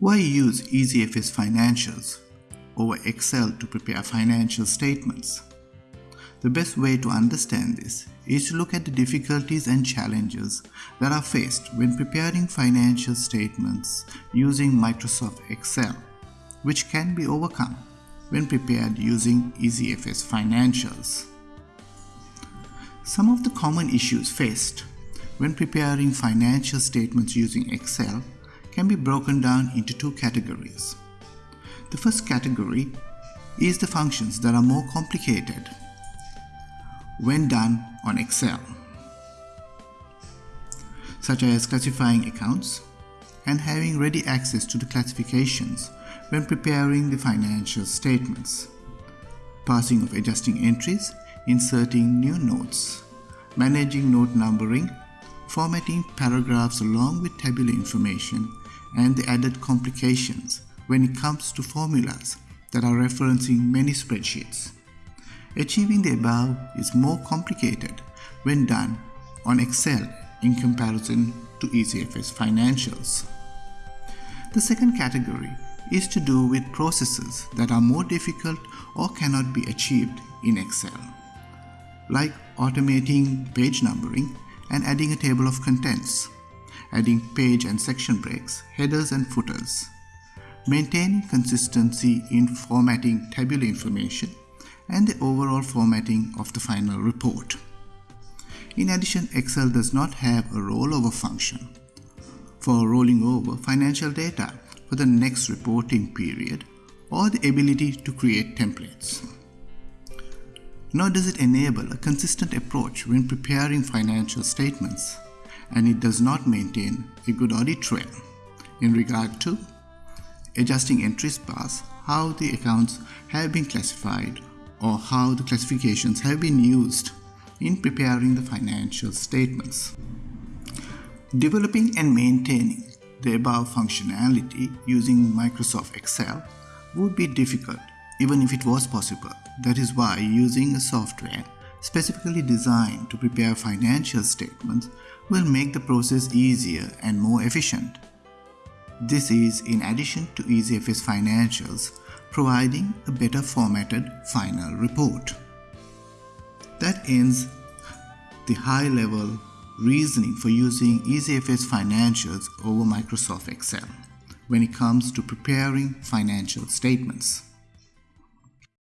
Why use EasyFS Financials over Excel to prepare financial statements? The best way to understand this is to look at the difficulties and challenges that are faced when preparing financial statements using Microsoft Excel, which can be overcome when prepared using EasyFS Financials. Some of the common issues faced when preparing financial statements using Excel can be broken down into two categories. The first category is the functions that are more complicated when done on Excel, such as classifying accounts and having ready access to the classifications when preparing the financial statements, passing of adjusting entries, inserting new notes, managing note numbering, formatting paragraphs along with tabular information, and the added complications when it comes to formulas that are referencing many spreadsheets. Achieving the above is more complicated when done on Excel in comparison to EasyFS Financials. The second category is to do with processes that are more difficult or cannot be achieved in Excel, like automating page numbering and adding a table of contents adding page and section breaks, headers and footers, maintaining consistency in formatting tabular information, and the overall formatting of the final report. In addition, Excel does not have a rollover function for rolling over financial data for the next reporting period or the ability to create templates. Nor does it enable a consistent approach when preparing financial statements and it does not maintain a good audit trail in regard to adjusting entries past how the accounts have been classified or how the classifications have been used in preparing the financial statements. Developing and maintaining the above functionality using Microsoft Excel would be difficult even if it was possible. That is why using a software specifically designed to prepare financial statements will make the process easier and more efficient. This is in addition to EasyFS Financials providing a better formatted final report. That ends the high-level reasoning for using EasyFS Financials over Microsoft Excel when it comes to preparing financial statements.